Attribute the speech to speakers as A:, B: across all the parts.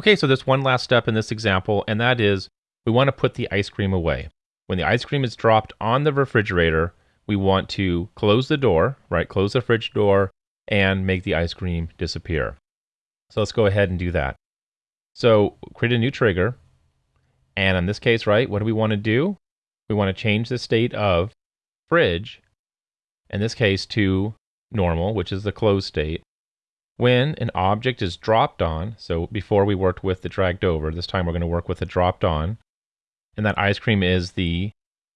A: Okay, so there's one last step in this example, and that is we want to put the ice cream away. When the ice cream is dropped on the refrigerator, we want to close the door, right? Close the fridge door and make the ice cream disappear. So let's go ahead and do that. So create a new trigger. And in this case, right, what do we want to do? We want to change the state of fridge, in this case to normal, which is the closed state. When an object is dropped on, so before we worked with the dragged over, this time we're going to work with the dropped on, and that ice cream is the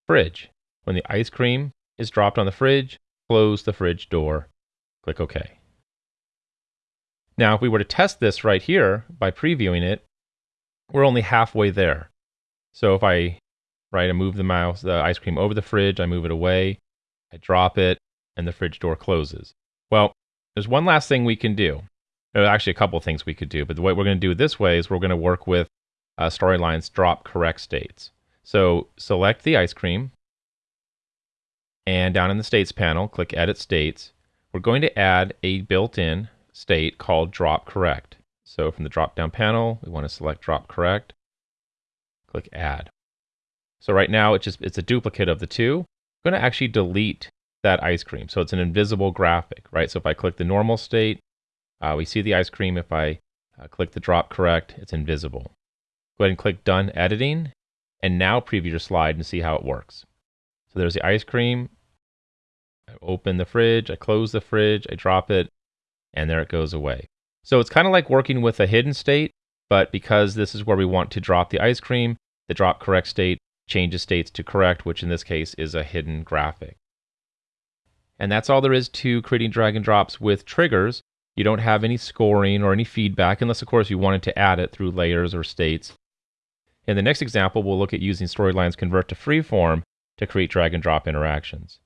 A: fridge. When the ice cream is dropped on the fridge, close the fridge door, click OK. Now, if we were to test this right here by previewing it, we're only halfway there. So if I, right, I move the mouse, the ice cream over the fridge, I move it away, I drop it, and the fridge door closes. Well, there's one last thing we can do. There's actually a couple things we could do, but the way we're going to do it this way is we're going to work with uh, Storyline's drop correct states. So select the ice cream, and down in the states panel, click Edit States. We're going to add a built-in state called drop correct. So from the drop down panel, we want to select drop correct, click add. So right now it's just it's a duplicate of the two. I'm going to actually delete that ice cream. So it's an invisible graphic, right? So if I click the normal state, uh, we see the ice cream. If I uh, click the drop correct, it's invisible. Go ahead and click done editing and now preview your slide and see how it works. So there's the ice cream. I open the fridge, I close the fridge, I drop it, and there it goes away. So it's kind of like working with a hidden state, but because this is where we want to drop the ice cream, the drop correct state changes states to correct, which in this case is a hidden graphic. And that's all there is to creating drag and drops with triggers. You don't have any scoring or any feedback, unless of course you wanted to add it through layers or states. In the next example, we'll look at using Storyline's Convert to Freeform to create drag and drop interactions.